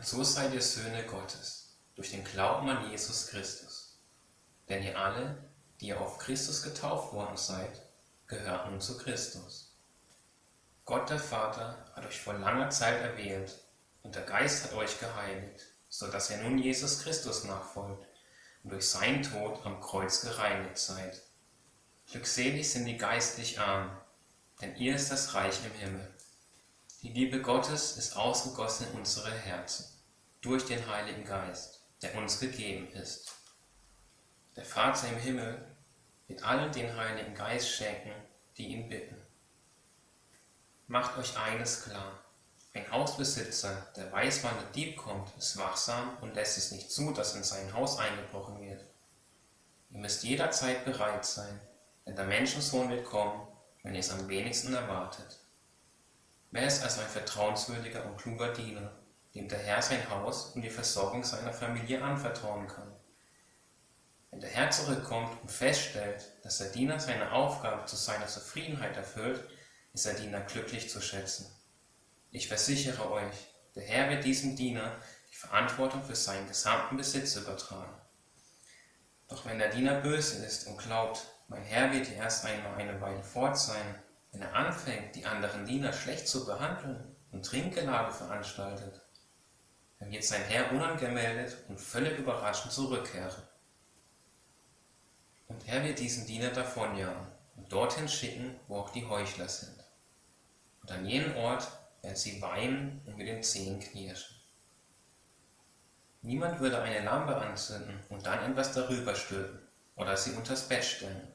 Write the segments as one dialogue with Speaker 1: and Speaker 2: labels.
Speaker 1: Und so seid ihr Söhne Gottes, durch den Glauben an Jesus Christus. Denn ihr alle, die ihr auf Christus getauft worden seid, gehört nun zu Christus. Gott der Vater hat euch vor langer Zeit erwählt und der Geist hat euch geheiligt, so dass ihr nun Jesus Christus nachfolgt und durch seinen Tod am Kreuz gereinigt seid. Glückselig sind die geistlich armen, denn ihr ist das Reich im Himmel. Die Liebe Gottes ist ausgegossen in unsere Herzen, durch den Heiligen Geist, der uns gegeben ist. Der Vater im Himmel wird allen den Heiligen Geist schenken, die ihn bitten. Macht euch eines klar. Ein Hausbesitzer, der weiß, wann der Dieb kommt, ist wachsam und lässt es nicht zu, dass in sein Haus eingebrochen wird. Ihr müsst jederzeit bereit sein, denn der Menschensohn wird kommen, wenn ihr es am wenigsten erwartet. Wer ist also ein vertrauenswürdiger und kluger Diener, dem der Herr sein Haus und die Versorgung seiner Familie anvertrauen kann? Wenn der Herr zurückkommt und feststellt, dass der Diener seine Aufgabe zu seiner Zufriedenheit erfüllt, ist der Diener glücklich zu schätzen. Ich versichere euch, der Herr wird diesem Diener die Verantwortung für seinen gesamten Besitz übertragen. Doch wenn der Diener böse ist und glaubt, mein Herr wird erst einmal eine Weile fort sein, wenn er anfängt, die anderen Diener schlecht zu behandeln und Trinkgelage veranstaltet, dann wird sein Herr unangemeldet und völlig überraschend zurückkehren. Und er wird diesen Diener davonjagen und dorthin schicken, wo auch die Heuchler sind. Und an jenem Ort werden sie weinen und mit den Zehen knirschen. Niemand würde eine Lampe anzünden und dann etwas darüber stülpen oder sie unters Bett stellen.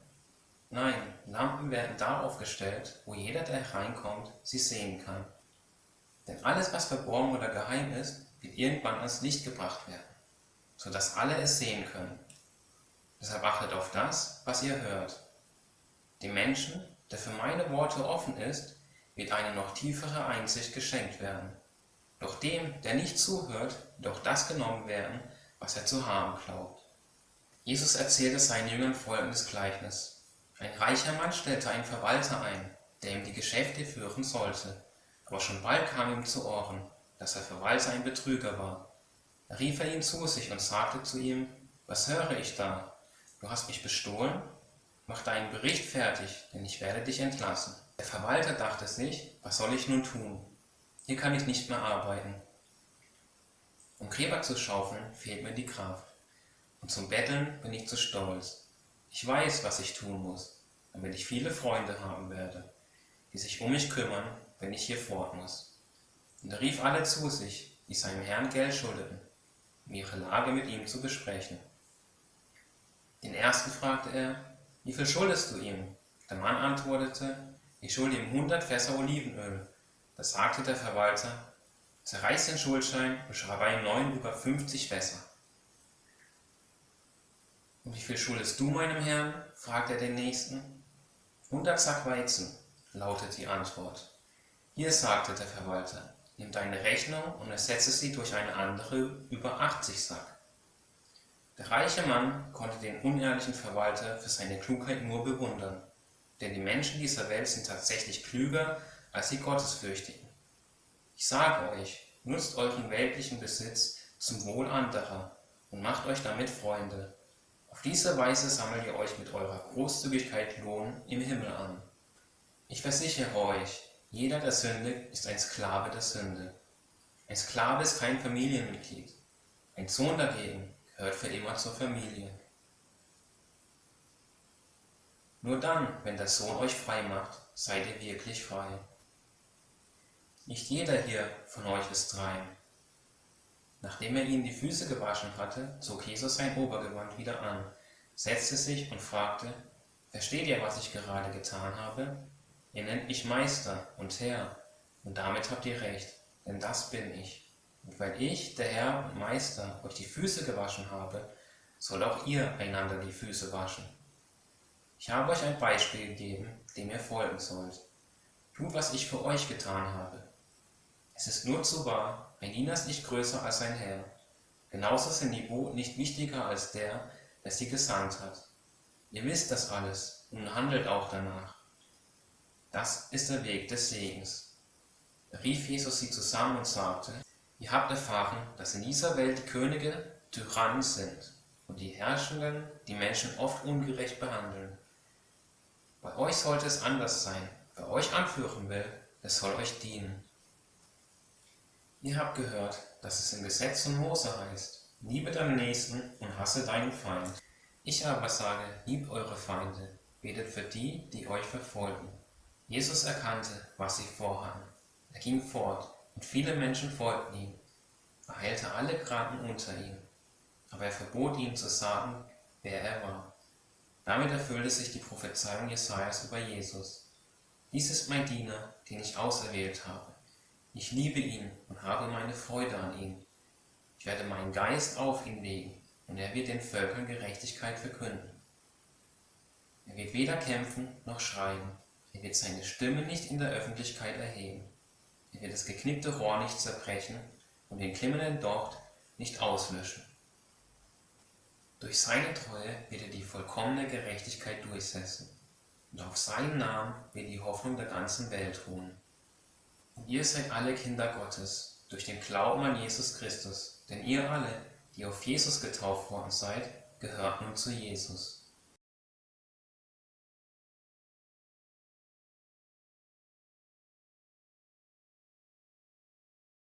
Speaker 1: Nein, Lampen werden da aufgestellt, wo jeder, der hereinkommt, sie sehen kann. Denn alles, was verborgen oder geheim ist, wird irgendwann ans Licht gebracht werden, so dass alle es sehen können. Deshalb achtet auf das, was ihr hört. Dem Menschen, der für meine Worte offen ist, wird eine noch tiefere Einsicht geschenkt werden. Doch dem, der nicht zuhört, wird auch das genommen werden, was er zu haben glaubt. Jesus erzählte seinen Jüngern folgendes Gleichnis. Ein reicher Mann stellte einen Verwalter ein, der ihm die Geschäfte führen sollte. Aber schon bald kam ihm zu Ohren, dass der Verwalter ein Betrüger war. Da rief er ihn zu sich und sagte zu ihm, was höre ich da? Du hast mich bestohlen? Mach deinen Bericht fertig, denn ich werde dich entlassen. Der Verwalter dachte sich, was soll ich nun tun? Hier kann ich nicht mehr arbeiten. Um Gräber zu schaufeln, fehlt mir die Kraft. Und zum Betteln bin ich zu stolz. Ich weiß, was ich tun muss, damit ich viele Freunde haben werde, die sich um mich kümmern, wenn ich hier fort muss. Und er rief alle zu sich, die seinem Herrn Geld schuldeten, um ihre Lage mit ihm zu besprechen. Den ersten fragte er, wie viel schuldest du ihm? Der Mann antwortete, ich schulde ihm hundert Fässer Olivenöl. Da sagte der Verwalter, zerreiß den Schuldschein und schreibe einen neuen über fünfzig Fässer. Und wie viel schuldest du meinem Herrn? fragte er den Nächsten. Hundert Sack Weizen, lautet die Antwort. Hier sagte der Verwalter, nimm deine Rechnung und ersetze sie durch eine andere über achtzig Sack. Der reiche Mann konnte den unehrlichen Verwalter für seine Klugheit nur bewundern, denn die Menschen dieser Welt sind tatsächlich klüger als die Gottesfürchtigen. Ich sage euch, nutzt euren weltlichen Besitz zum Wohl anderer und macht euch damit Freunde. Auf diese Weise sammelt ihr euch mit eurer Großzügigkeit Lohn im Himmel an. Ich versichere euch, jeder der Sünde ist ein Sklave der Sünde. Ein Sklave ist kein Familienmitglied. Ein Sohn dagegen gehört für immer zur Familie. Nur dann, wenn der Sohn euch frei macht, seid ihr wirklich frei. Nicht jeder hier von euch ist rein. Nachdem er ihnen die Füße gewaschen hatte, zog Jesus sein Obergewand wieder an, setzte sich und fragte, Versteht ihr, was ich gerade getan habe? Ihr nennt mich Meister und Herr, und damit habt ihr recht, denn das bin ich. Und weil ich, der Herr und Meister, euch die Füße gewaschen habe, soll auch ihr einander die Füße waschen. Ich habe euch ein Beispiel gegeben, dem ihr folgen sollt. Tut, was ich für euch getan habe. Es ist nur zu wahr, ein Diener ist nicht größer als sein Herr. Genauso sind die Boten nicht wichtiger als der, der sie gesandt hat. Ihr wisst das alles und handelt auch danach. Das ist der Weg des Segens. Da rief Jesus sie zusammen und sagte, Ihr habt erfahren, dass in dieser Welt die Könige Tyrannen sind und die Herrschenden die Menschen oft ungerecht behandeln. Bei euch sollte es anders sein. Wer euch anführen will, der soll euch dienen. Ihr habt gehört, dass es im Gesetz von Mose heißt, liebe deinen Nächsten und hasse deinen Feind. Ich aber sage, liebt eure Feinde, betet für die, die euch verfolgen. Jesus erkannte, was sie vorhaben. Er ging fort, und viele Menschen folgten ihm. Er heilte alle Kranken unter ihm, aber er verbot ihnen zu sagen, wer er war. Damit erfüllte sich die Prophezeiung Jesajas über Jesus. Dies ist mein Diener, den ich auserwählt habe. Ich liebe ihn und habe meine Freude an ihm. Ich werde meinen Geist auf ihn legen, und er wird den Völkern Gerechtigkeit verkünden. Er wird weder kämpfen noch schreien. Er wird seine Stimme nicht in der Öffentlichkeit erheben. Er wird das geknickte Rohr nicht zerbrechen und den glimmenden Docht nicht auslöschen. Durch seine Treue wird er die vollkommene Gerechtigkeit durchsetzen, und auf seinen Namen wird die Hoffnung der ganzen Welt ruhen. Ihr seid alle Kinder Gottes, durch den Glauben an Jesus Christus, denn ihr alle, die auf Jesus getauft worden seid, gehört nun zu Jesus.